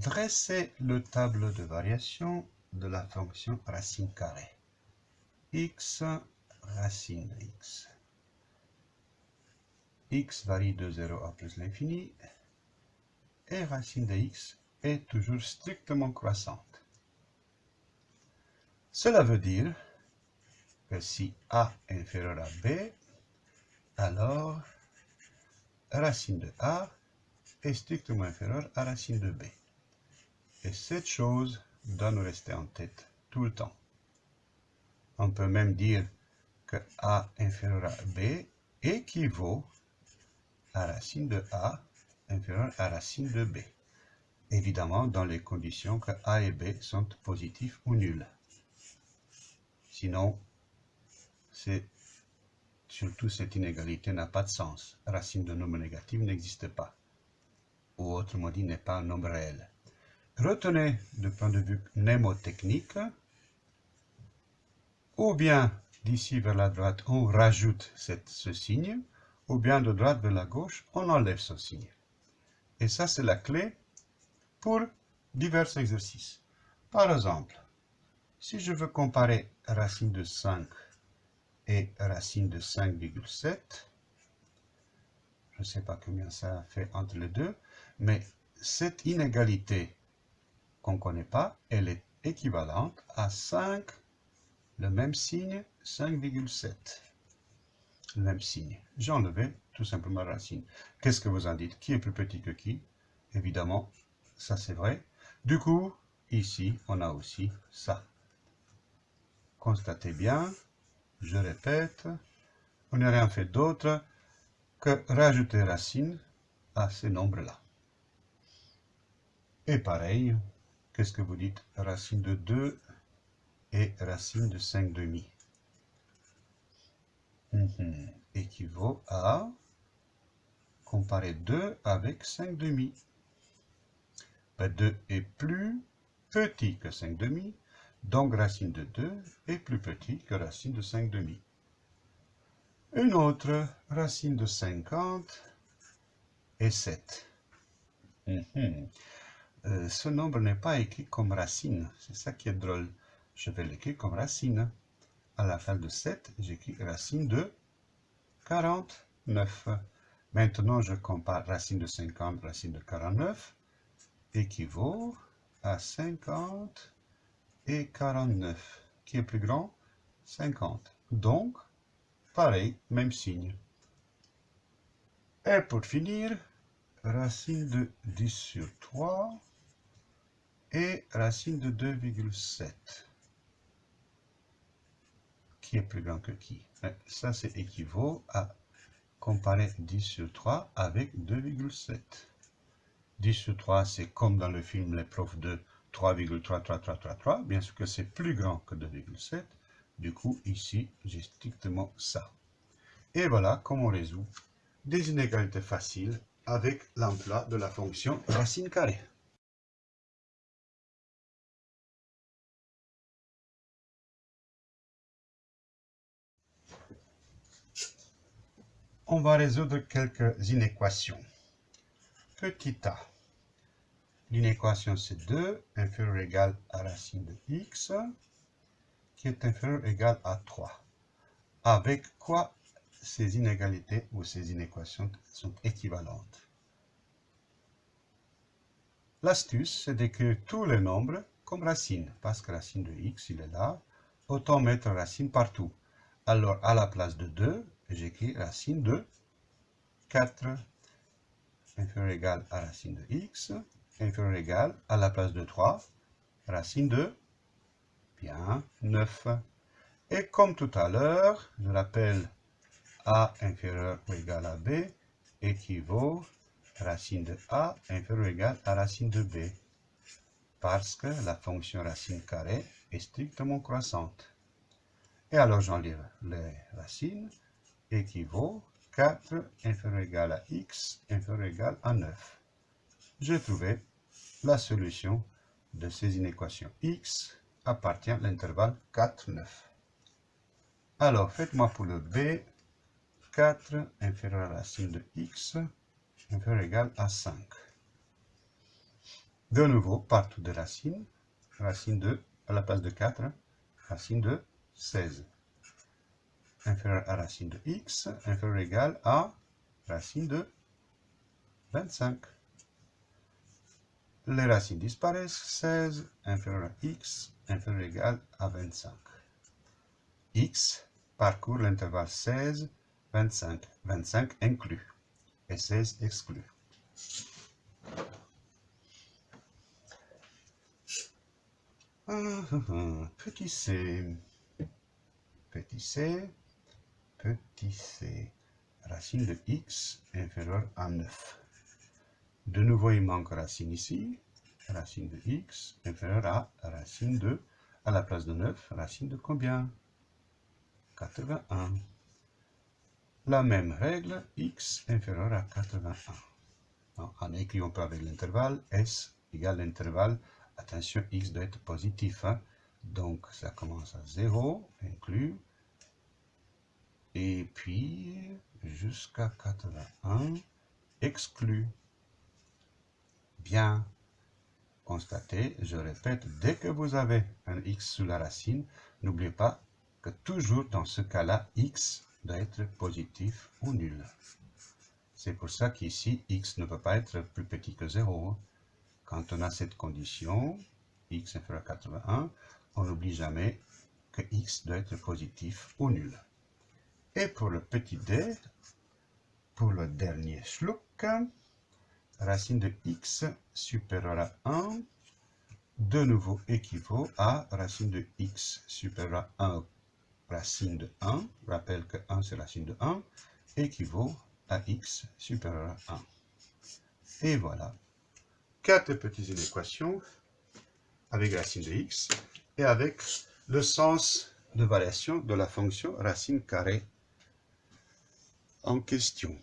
Dressez le tableau de variation de la fonction racine carrée. x racine de x. x varie de 0 à plus l'infini et racine de x est toujours strictement croissante. Cela veut dire que si a est inférieur à b, alors racine de a est strictement inférieure à racine de b. Et cette chose doit nous rester en tête tout le temps. On peut même dire que a inférieur à b équivaut à racine de a inférieur à racine de b. Évidemment, dans les conditions que a et b sont positifs ou nuls. Sinon, surtout cette inégalité n'a pas de sens. Racine de nombre négatif n'existe pas. Ou autrement dit, n'est pas un nombre réel. Retenez du point de vue mnémotechnique, ou bien d'ici vers la droite, on rajoute ce signe, ou bien de droite vers la gauche, on enlève ce signe. Et ça, c'est la clé pour divers exercices. Par exemple, si je veux comparer racine de 5 et racine de 5,7, je ne sais pas combien ça fait entre les deux, mais cette inégalité qu'on ne connaît pas, elle est équivalente à 5, le même signe, 5,7. Le même signe. J'ai enlevé tout simplement la racine. Qu'est-ce que vous en dites? Qui est plus petit que qui? Évidemment, ça c'est vrai. Du coup, ici, on a aussi ça. Constatez bien, je répète, on n'a rien fait d'autre que rajouter racine à ces nombres-là. Et pareil, Qu'est-ce que vous dites? Racine de 2 et racine de 5 demi. Mhm. Équivaut à comparer 2 avec 5 demi. 2 est plus petit que 5 demi, donc racine de 2 est plus petit que racine de 5 demi. Une autre, racine de 50 et 7. Euh, ce nombre n'est pas écrit comme racine. C'est ça qui est drôle. Je vais l'écrire comme racine. À la fin de 7, j'écris racine de 49. Maintenant, je compare racine de 50, racine de 49, équivaut à 50 et 49. Qui est plus grand 50. Donc, pareil, même signe. Et pour finir, racine de 10 sur 3 et racine de 2,7. Qui est plus grand que qui Ça, c'est équivaut à comparer 10 sur 3 avec 2,7. 10 sur 3, c'est comme dans le film Les profs de 3,33333. Bien sûr que c'est plus grand que 2,7. Du coup, ici, j'ai strictement ça. Et voilà comment on résout des inégalités faciles avec l'emploi de la fonction racine carrée. On va résoudre quelques inéquations. Petit a. L'inéquation c'est 2 inférieur ou égal à racine de x qui est inférieur ou égal à 3. Avec quoi ces inégalités ou ces inéquations sont équivalentes? L'astuce, c'est d'écrire tous les nombres comme racine, parce que racine de x, il est là. Autant mettre racine partout. Alors, à la place de 2, j'écris racine de 4 inférieur ou égal à racine de x, inférieur ou égal à la place de 3, racine de, bien, 9. Et comme tout à l'heure, je rappelle a inférieur ou égal à b équivaut racine de a inférieur ou égal à racine de b, parce que la fonction racine carrée est strictement croissante. Et alors j'enlève les racines, équivaut 4 inférieur égal à x inférieur égal à 9. J'ai trouvé la solution de ces inéquations. x appartient à l'intervalle 4, 9. Alors, faites-moi pour le b, 4 inférieur à la racine de x inférieur égal à 5. De nouveau, partout de racine, racine de, à la place de 4, racine de 16. Inférieur à racine de x, inférieur ou égal à racine de 25. Les racines disparaissent, 16 inférieur à x, inférieur ou égal à 25. x parcourt l'intervalle 16, 25, 25 inclus et 16 exclus. Petit c, petit c, petit c, racine de x inférieure à 9. De nouveau, il manque racine ici, racine de x inférieure à racine de, à la place de 9, racine de combien? 81. La même règle, x inférieur à 81. En écrivant pas avec l'intervalle, s égale l'intervalle, attention, x doit être positif. Hein. Donc, ça commence à 0, inclus, et puis jusqu'à 81, exclu. Bien constaté, je répète, dès que vous avez un x sous la racine, n'oubliez pas que toujours dans ce cas-là, x doit être positif ou nul. C'est pour ça qu'ici, x ne peut pas être plus petit que 0. Quand on a cette condition, x inférieur à 81, on n'oublie jamais que x doit être positif ou nul. Et pour le petit d, pour le dernier schluck, racine de x supérieure à 1, de nouveau équivaut à racine de x supérieure à 1 racine de 1, rappelle que 1 c'est racine de 1, équivaut à x supérieur à 1. Et voilà, quatre petites inéquations avec racine de x et avec le sens de variation de la fonction racine carrée en question.